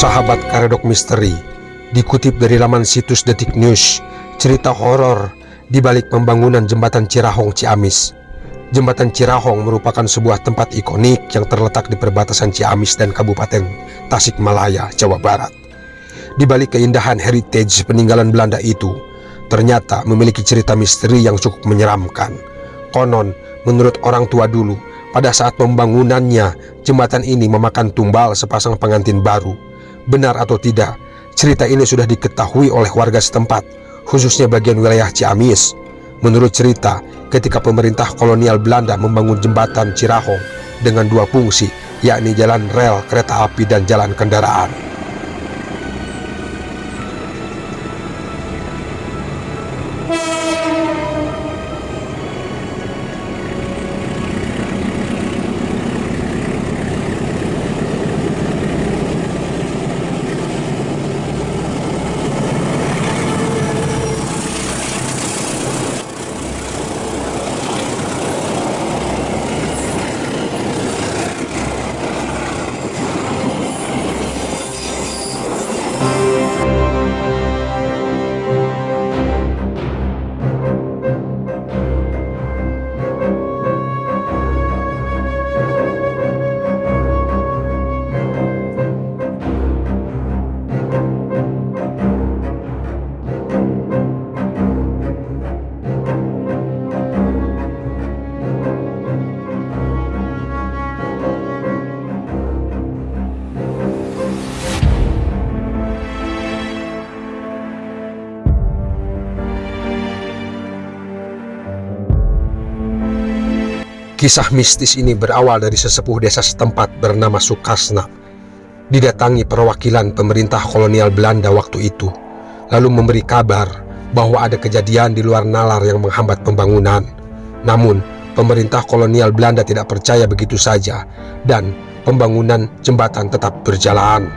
Sahabat Karedok Misteri dikutip dari laman situs Detik News, cerita horor di balik pembangunan jembatan Cirahong Ciamis. Jembatan Cirahong merupakan sebuah tempat ikonik yang terletak di perbatasan Ciamis dan Kabupaten Tasikmalaya, Jawa Barat. Di balik keindahan heritage peninggalan Belanda itu, ternyata memiliki cerita misteri yang cukup menyeramkan. Konon, menurut orang tua dulu, pada saat pembangunannya, jembatan ini memakan tumbal sepasang pengantin baru benar atau tidak, cerita ini sudah diketahui oleh warga setempat, khususnya bagian wilayah Ciamis. Menurut cerita, ketika pemerintah kolonial Belanda membangun jembatan Cirahong dengan dua fungsi, yakni jalan rel kereta api dan jalan kendaraan. Kisah mistis ini berawal dari sesepuh desa setempat bernama Sukasna. Didatangi perwakilan pemerintah kolonial Belanda waktu itu, lalu memberi kabar bahwa ada kejadian di luar nalar yang menghambat pembangunan. Namun, pemerintah kolonial Belanda tidak percaya begitu saja dan pembangunan jembatan tetap berjalan.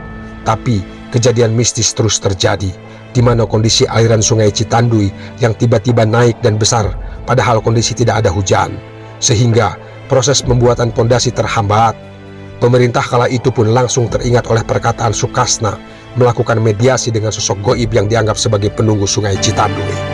Tapi, kejadian mistis terus terjadi, di mana kondisi aliran sungai Citandui yang tiba-tiba naik dan besar, padahal kondisi tidak ada hujan sehingga proses pembuatan pondasi terhambat. Pemerintah kala itu pun langsung teringat oleh perkataan Sukasna melakukan mediasi dengan sosok goib yang dianggap sebagai penunggu sungai Citandui.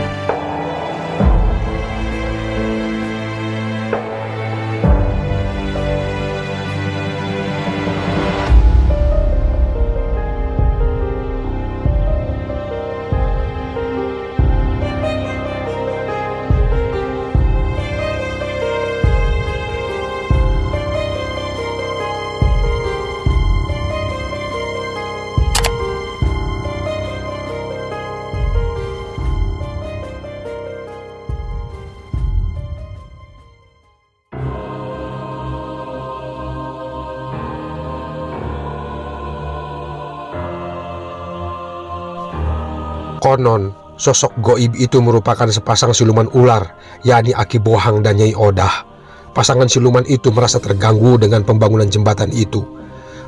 Konon, sosok goib itu merupakan sepasang siluman ular, yakni Aki Bohang dan Nyai Odah. Pasangan siluman itu merasa terganggu dengan pembangunan jembatan itu.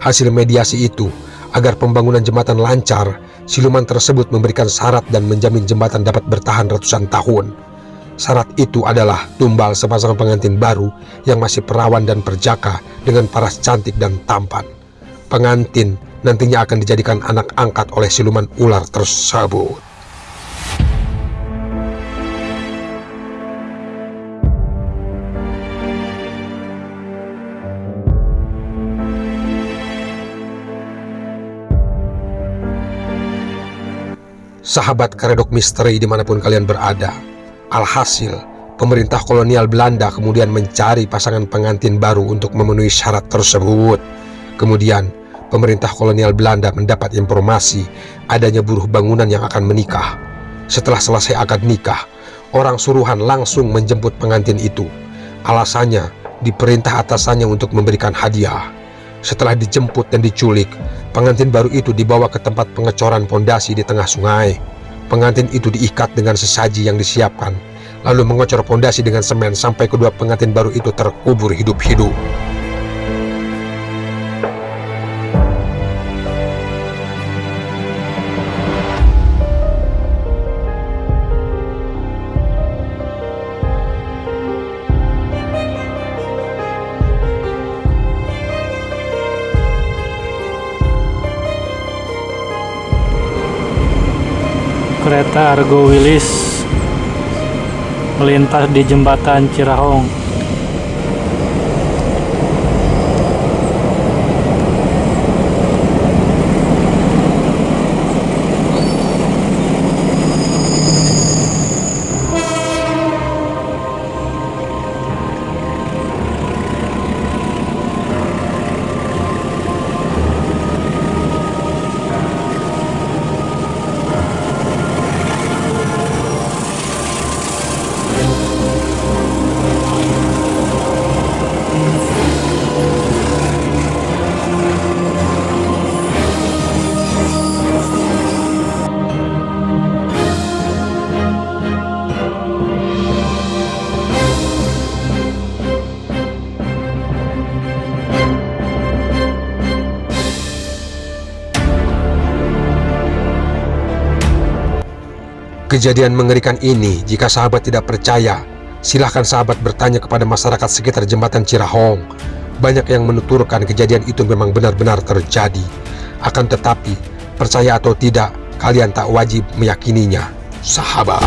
Hasil mediasi itu, agar pembangunan jembatan lancar, siluman tersebut memberikan syarat dan menjamin jembatan dapat bertahan ratusan tahun. Syarat itu adalah tumbal sepasang pengantin baru yang masih perawan dan perjaka dengan paras cantik dan tampan. Pengantin nantinya akan dijadikan anak angkat oleh siluman ular tersebut. Sahabat karedok misteri di mana pun kalian berada, alhasil pemerintah kolonial Belanda kemudian mencari pasangan pengantin baru untuk memenuhi syarat tersebut. Kemudian pemerintah kolonial Belanda mendapat informasi adanya buruh bangunan yang akan menikah. Setelah selesai akad nikah, orang suruhan langsung menjemput pengantin itu. Alasannya, diperintah atasannya untuk memberikan hadiah. Setelah dijemput dan diculik, pengantin baru itu dibawa ke tempat pengecoran pondasi di tengah sungai. Pengantin itu diikat dengan sesaji yang disiapkan, lalu mengocor pondasi dengan semen sampai kedua pengantin baru itu terkubur hidup-hidup. Kereta Argo Wilis melintas di jembatan Cirahong. Kejadian mengerikan ini, jika sahabat tidak percaya, silahkan sahabat bertanya kepada masyarakat sekitar jembatan Cirahong. Banyak yang menuturkan kejadian itu memang benar-benar terjadi. Akan tetapi, percaya atau tidak, kalian tak wajib meyakininya. Sahabat.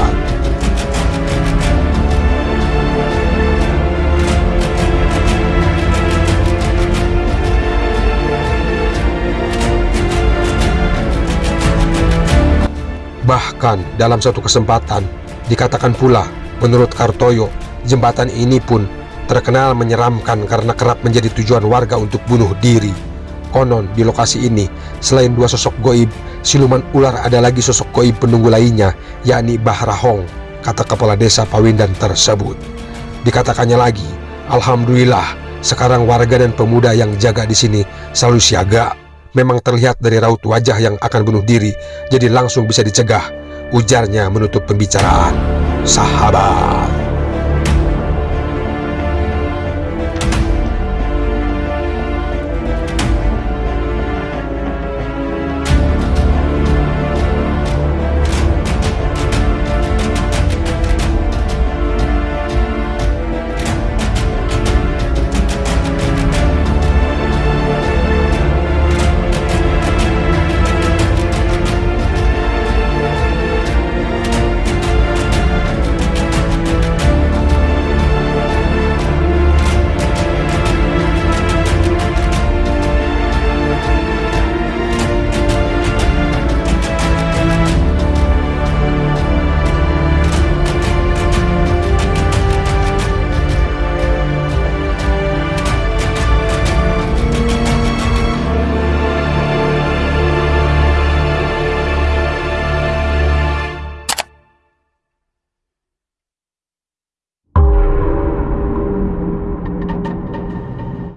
Dalam satu kesempatan dikatakan pula menurut Kartoyo jembatan ini pun terkenal menyeramkan karena kerap menjadi tujuan warga untuk bunuh diri. Konon di lokasi ini selain dua sosok goib siluman ular ada lagi sosok goib penunggu lainnya yakni Bahrahong kata kepala desa Pawindan tersebut. Dikatakannya lagi, Alhamdulillah sekarang warga dan pemuda yang jaga di sini selalu siaga memang terlihat dari raut wajah yang akan bunuh diri, jadi langsung bisa dicegah. Ujarnya menutup pembicaraan. Sahabat.